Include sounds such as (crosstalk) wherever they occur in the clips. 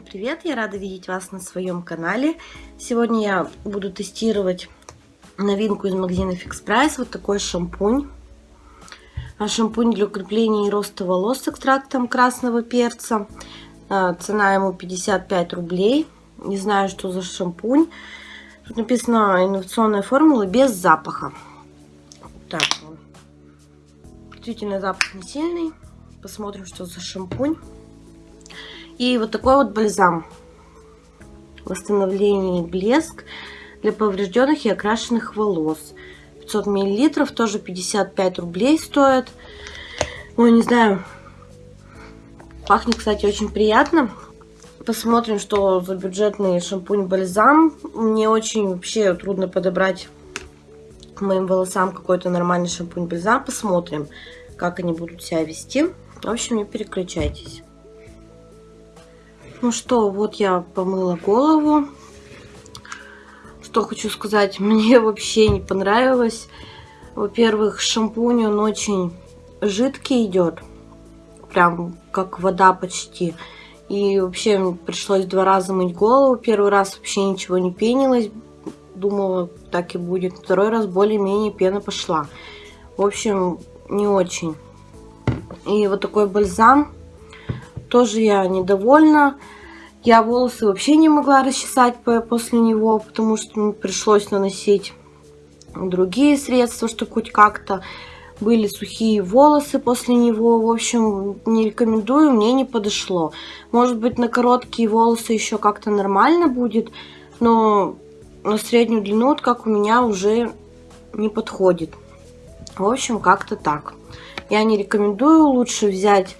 привет! Я рада видеть вас на своем канале. Сегодня я буду тестировать новинку из магазина Fix Price. Вот такой шампунь. А, шампунь для укрепления и роста волос с экстрактом красного перца. А, цена ему 55 рублей. Не знаю, что за шампунь. Тут написано инновационная формула без запаха. Так, действительно запах не сильный. Посмотрим, что за шампунь. И вот такой вот бальзам. Восстановление блеск для поврежденных и окрашенных волос. 500 миллилитров, тоже 55 рублей стоит. Ой, не знаю. Пахнет, кстати, очень приятно. Посмотрим, что за бюджетный шампунь-бальзам. Мне очень вообще трудно подобрать к моим волосам какой-то нормальный шампунь-бальзам. Посмотрим, как они будут себя вести. В общем, не переключайтесь. Ну что, вот я помыла голову. Что хочу сказать, (laughs) мне вообще не понравилось. Во-первых, шампунь, он очень жидкий идет. Прям как вода почти. И вообще пришлось два раза мыть голову. Первый раз вообще ничего не пенилось. Думала, так и будет. Второй раз более-менее пена пошла. В общем, не очень. И вот такой бальзам тоже я недовольна. Я волосы вообще не могла расчесать после него, потому что пришлось наносить другие средства, чтобы хоть как-то были сухие волосы после него. В общем, не рекомендую, мне не подошло. Может быть, на короткие волосы еще как-то нормально будет, но на среднюю длину, вот как у меня, уже не подходит. В общем, как-то так. Я не рекомендую, лучше взять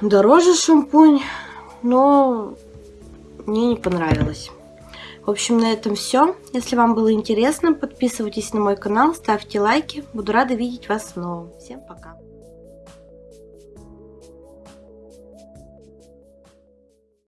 дороже шампунь, но мне не понравилось. В общем, на этом все. Если вам было интересно, подписывайтесь на мой канал, ставьте лайки. Буду рада видеть вас снова. Всем пока!